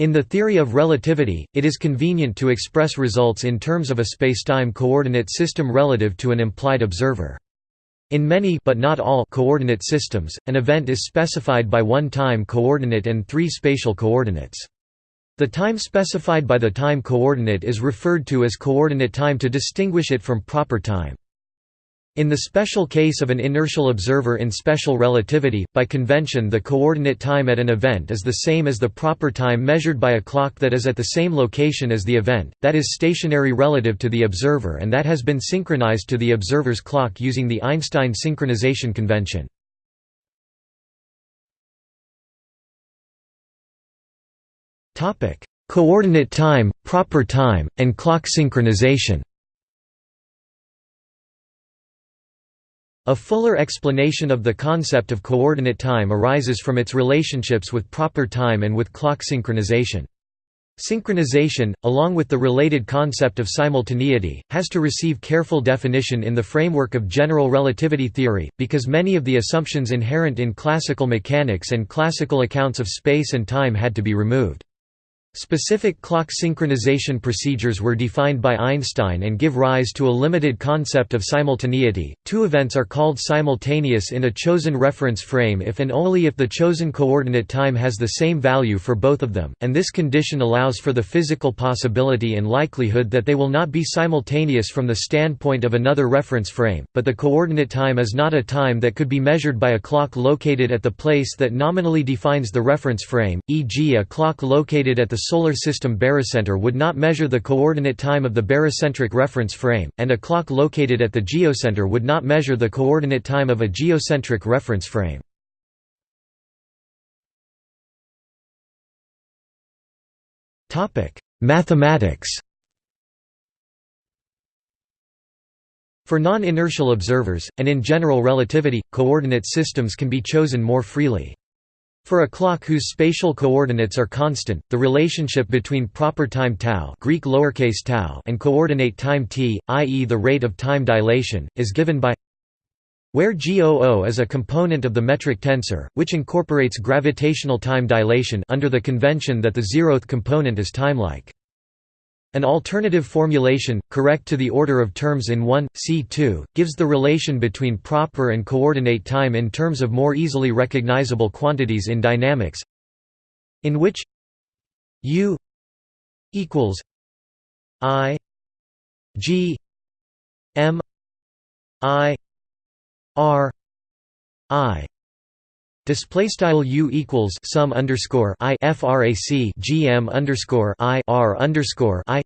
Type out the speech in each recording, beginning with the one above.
In the theory of relativity, it is convenient to express results in terms of a spacetime coordinate system relative to an implied observer. In many but not all coordinate systems, an event is specified by one time coordinate and three spatial coordinates. The time specified by the time coordinate is referred to as coordinate time to distinguish it from proper time. In the special case of an inertial observer in special relativity, by convention the coordinate time at an event is the same as the proper time measured by a clock that is at the same location as the event, that is stationary relative to the observer and that has been synchronized to the observer's clock using the Einstein synchronization convention. Coordinate time, proper time, and clock synchronization A fuller explanation of the concept of coordinate time arises from its relationships with proper time and with clock synchronization. Synchronization, along with the related concept of simultaneity, has to receive careful definition in the framework of general relativity theory, because many of the assumptions inherent in classical mechanics and classical accounts of space and time had to be removed. Specific clock synchronization procedures were defined by Einstein and give rise to a limited concept of simultaneity. Two events are called simultaneous in a chosen reference frame if and only if the chosen coordinate time has the same value for both of them, and this condition allows for the physical possibility and likelihood that they will not be simultaneous from the standpoint of another reference frame, but the coordinate time is not a time that could be measured by a clock located at the place that nominally defines the reference frame, e.g. a clock located at the Solar System barycenter would not measure the coordinate time of the barycentric reference frame, and a clock located at the geocenter would not measure the coordinate time of a geocentric reference frame. Mathematics For non-inertial observers, and in general relativity, coordinate systems can be chosen more freely. For a clock whose spatial coordinates are constant, the relationship between proper time tau, Greek lowercase tau and coordinate time t, i.e. the rate of time dilation, is given by where GOO is a component of the metric tensor, which incorporates gravitational time dilation under the convention that the zeroth component is timelike. An alternative formulation, correct to the order of terms in 1, C2, gives the relation between proper and coordinate time in terms of more easily recognizable quantities in dynamics in which U equals I G M I R I Display style u equals sum underscore i frac gm underscore i r underscore i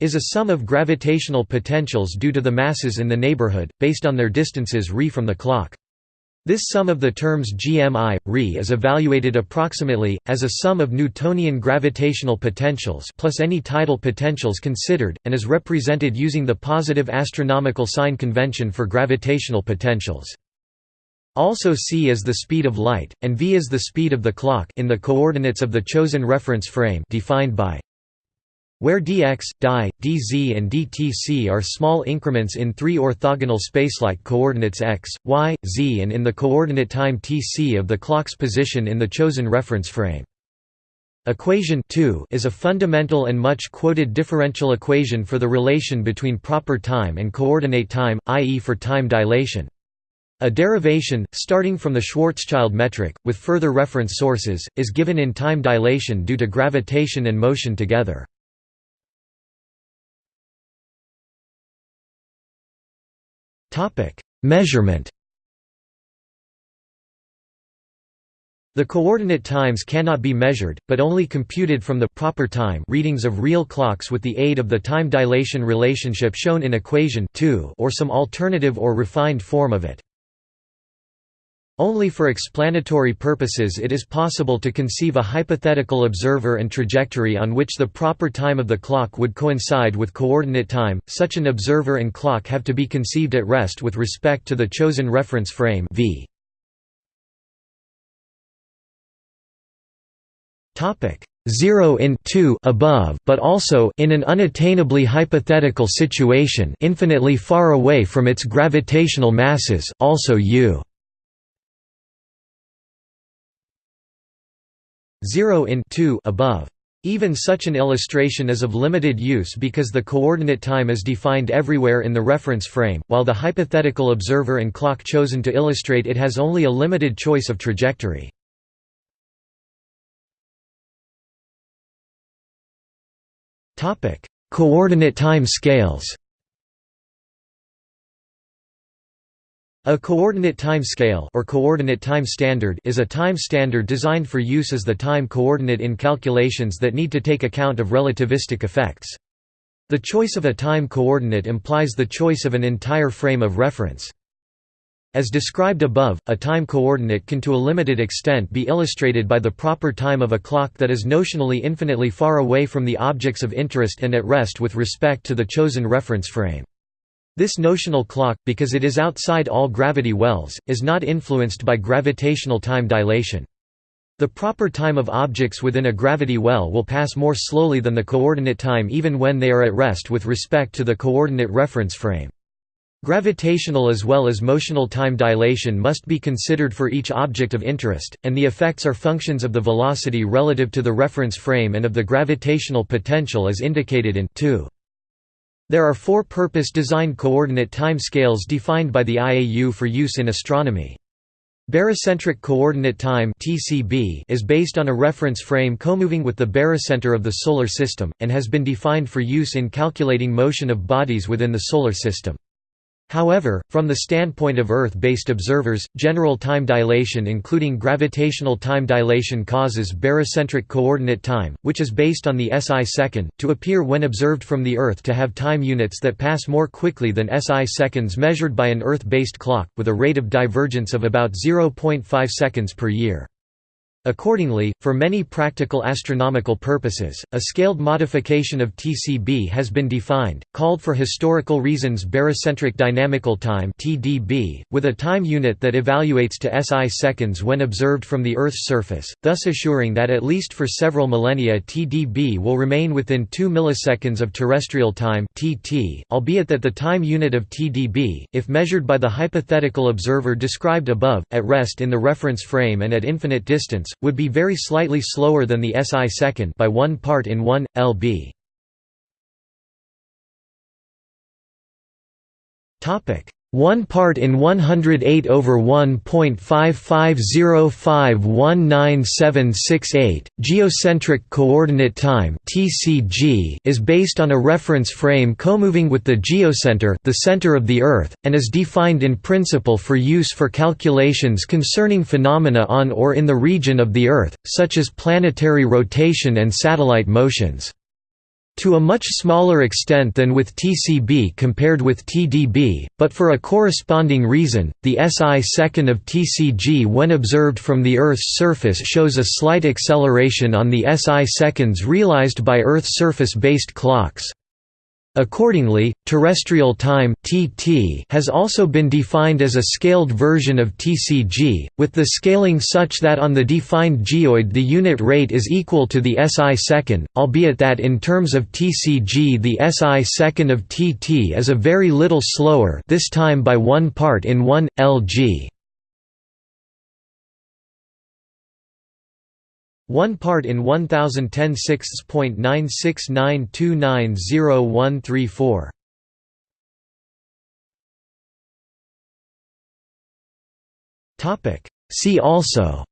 is a sum of gravitational potentials due to the masses in the neighborhood, based on their distances re from the clock. This sum of the terms gmi, re is evaluated approximately, as a sum of Newtonian gravitational potentials plus any tidal potentials considered, and is represented using the positive astronomical sign convention for gravitational potentials. Also c is the speed of light, and v is the speed of the clock in the coordinates of the chosen reference frame defined by where dx, di, dz and dtc are small increments in three orthogonal spacelike coordinates x, y, z and in the coordinate time tc of the clock's position in the chosen reference frame. Equation 2 is a fundamental and much quoted differential equation for the relation between proper time and coordinate time, i.e. for time dilation. A derivation, starting from the Schwarzschild metric, with further reference sources, is given in time dilation due to gravitation and motion together. Measurement The coordinate times cannot be measured, but only computed from the proper time readings of real clocks with the aid of the time dilation relationship shown in equation 2 or some alternative or refined form of it. Only for explanatory purposes it is possible to conceive a hypothetical observer and trajectory on which the proper time of the clock would coincide with coordinate time. Such an observer and clock have to be conceived at rest with respect to the chosen reference frame v. Topic 0 in 2 above but also in an unattainably hypothetical situation infinitely far away from its gravitational masses also u 0 in 2 above. Even such an illustration is of limited use because the coordinate time is defined everywhere in the reference frame, while the hypothetical observer and clock chosen to illustrate it has only a limited choice of trajectory. Coordinate time scales A coordinate time scale or coordinate time standard is a time standard designed for use as the time coordinate in calculations that need to take account of relativistic effects. The choice of a time coordinate implies the choice of an entire frame of reference. As described above, a time coordinate can to a limited extent be illustrated by the proper time of a clock that is notionally infinitely far away from the objects of interest and at rest with respect to the chosen reference frame. This notional clock, because it is outside all gravity wells, is not influenced by gravitational time dilation. The proper time of objects within a gravity well will pass more slowly than the coordinate time even when they are at rest with respect to the coordinate reference frame. Gravitational as well as motional time dilation must be considered for each object of interest, and the effects are functions of the velocity relative to the reference frame and of the gravitational potential as indicated in 2. There are four purpose-designed coordinate time scales defined by the IAU for use in astronomy. Barycentric coordinate time (TCB) is based on a reference frame comoving with the barycenter of the Solar System, and has been defined for use in calculating motion of bodies within the Solar System. However, from the standpoint of Earth-based observers, general time dilation including gravitational time dilation causes barycentric coordinate time, which is based on the SI second, to appear when observed from the Earth to have time units that pass more quickly than SI seconds measured by an Earth-based clock, with a rate of divergence of about 0.5 seconds per year. Accordingly, for many practical astronomical purposes, a scaled modification of TCB has been defined, called for historical reasons barycentric dynamical time (TDB), with a time unit that evaluates to SI seconds when observed from the Earth's surface, thus assuring that at least for several millennia TDB will remain within 2 milliseconds of terrestrial time (TT), albeit that the time unit of TDB, if measured by the hypothetical observer described above, at rest in the reference frame and at infinite distance, would be very slightly slower than the SI second by 1 part in 1 lb. Topic 1 part in 108 over 1.550519768. Geocentric coordinate time (TCG) is based on a reference frame comoving with the geocenter, the center of the Earth, and is defined in principle for use for calculations concerning phenomena on or in the region of the Earth, such as planetary rotation and satellite motions. To a much smaller extent than with TCB compared with TDB, but for a corresponding reason, the SI second of TCG when observed from the Earth's surface shows a slight acceleration on the SI seconds realized by Earth surface-based clocks. Accordingly, terrestrial time (TT) has also been defined as a scaled version of TCG, with the scaling such that on the defined geoid the unit rate is equal to the SI second, albeit that in terms of TCG the SI second of TT is a very little slower this time by 1 part in 1 lg. One part in 1010 6.969290134. Topic. See also.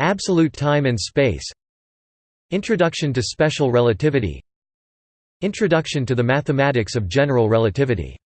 Absolute time and space. Introduction to special relativity. Introduction to the mathematics of general relativity